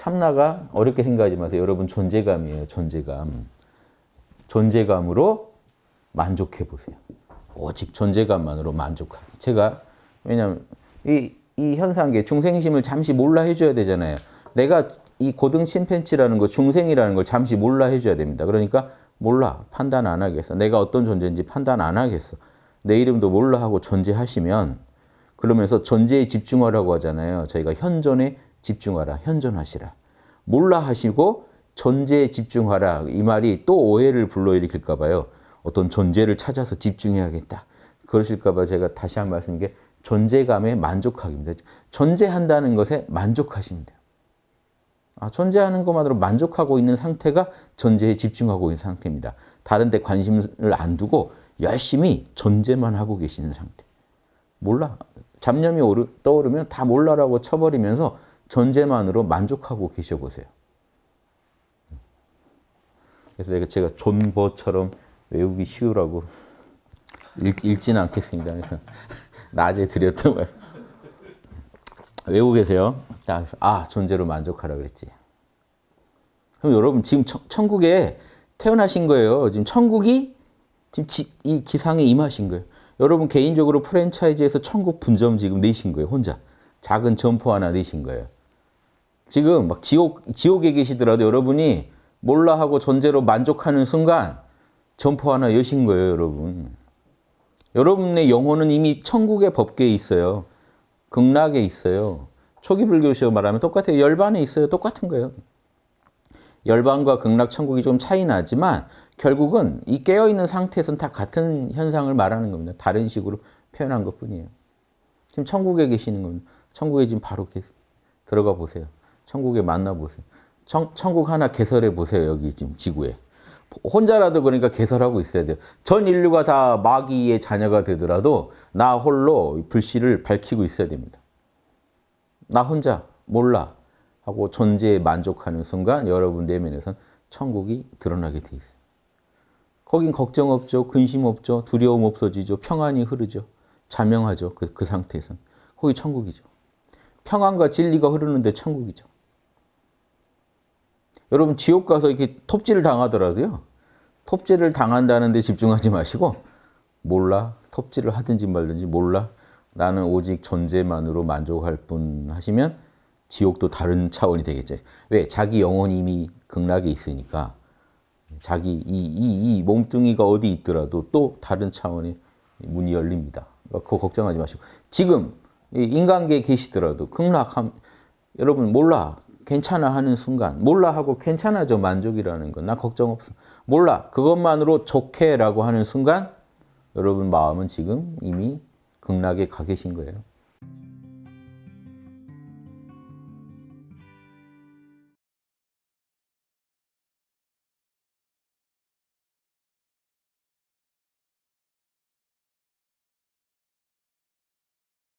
참나가 어렵게 생각하지 마세요. 여러분 존재감이에요. 존재감. 존재감으로 만족해 보세요. 오직 존재감만으로 만족하기. 제가 왜냐하면 이, 이 현상계 중생심을 잠시 몰라 해줘야 되잖아요. 내가 이 고등 침팬치라는 거 중생이라는 걸 잠시 몰라 해줘야 됩니다. 그러니까 몰라 판단 안 하겠어. 내가 어떤 존재인지 판단 안 하겠어. 내 이름도 몰라 하고 존재하시면 그러면서 존재에 집중하라고 하잖아요. 저희가 현존에 집중하라. 현존하시라. 몰라 하시고 존재에 집중하라. 이 말이 또 오해를 불러일으킬까 봐요. 어떤 존재를 찾아서 집중해야겠다. 그러실까 봐 제가 다시 한 말씀인 게 존재감에 만족하기입니다. 존재한다는 것에 돼요. 아, 존재하는 것만으로 만족하고 있는 상태가 존재에 집중하고 있는 상태입니다. 다른 데 관심을 안 두고 열심히 존재만 하고 계시는 상태. 몰라. 잡념이 오르, 떠오르면 다 몰라라고 쳐버리면서 존재만으로 만족하고 계셔 보세요. 그래서 제가, 존버처럼 외우기 쉬우라고 읽, 읽지는 않겠습니다. 그래서 낮에 드렸던 말 외우고 계세요. 자, 아 존재로 만족하라 그랬지. 그럼 여러분 지금 천, 천국에 태어나신 거예요. 지금 천국이 지금 지, 이 지상에 임하신 거예요. 여러분 개인적으로 프랜차이즈에서 천국 분점 지금 내신 거예요. 혼자 작은 점포 하나 내신 거예요. 지금 막 지옥 지옥에 계시더라도 여러분이 몰라 하고 존재로 만족하는 순간 점포 하나 여신 거예요, 여러분. 여러분의 영혼은 이미 천국의 법계에 있어요. 극락에 있어요. 초기 불교식으로 말하면 똑같아요. 열반에 있어요. 똑같은 거예요. 열반과 극락, 천국이 좀 차이 나지만 결국은 이 깨어있는 상태에서는 다 같은 현상을 말하는 겁니다. 다른 식으로 표현한 것 뿐이에요. 지금 천국에 계시는 겁니다. 천국에 지금 바로 들어가 보세요. 천국에 만나보세요. 천, 천국 하나 개설해 보세요. 여기 지금 지구에. 혼자라도 그러니까 개설하고 있어야 돼요. 전 인류가 다 마귀의 자녀가 되더라도 나 홀로 불씨를 밝히고 있어야 됩니다. 나 혼자 몰라 하고 존재에 만족하는 순간 여러분 내면에선 천국이 드러나게 돼 있어요. 거긴 걱정 없죠. 근심 없죠. 두려움 없어지죠. 평안이 흐르죠. 자명하죠. 그, 그 상태에선. 거기 천국이죠. 평안과 진리가 흐르는데 천국이죠. 여러분 지옥 가서 이렇게 톱질을 당하더라도요. 톱질을 당한다는 데 집중하지 마시고 몰라. 톱질을 하든지 말든지 몰라. 나는 오직 존재만으로 만족할 뿐 하시면 지옥도 다른 차원이 되겠죠. 왜? 자기 영혼이 이미 극락에 있으니까 자기 이, 이, 이 몸뚱이가 어디 있더라도 또 다른 차원의 문이 열립니다. 그거 걱정하지 마시고 지금 인간계에 계시더라도 극락함 여러분 몰라 괜찮아 하는 순간 몰라 하고 괜찮아져 만족이라는 건 나 걱정 없어 몰라 그것만으로 좋게 라고 하는 순간 여러분 마음은 지금 이미 극락에 가 계신 거예요.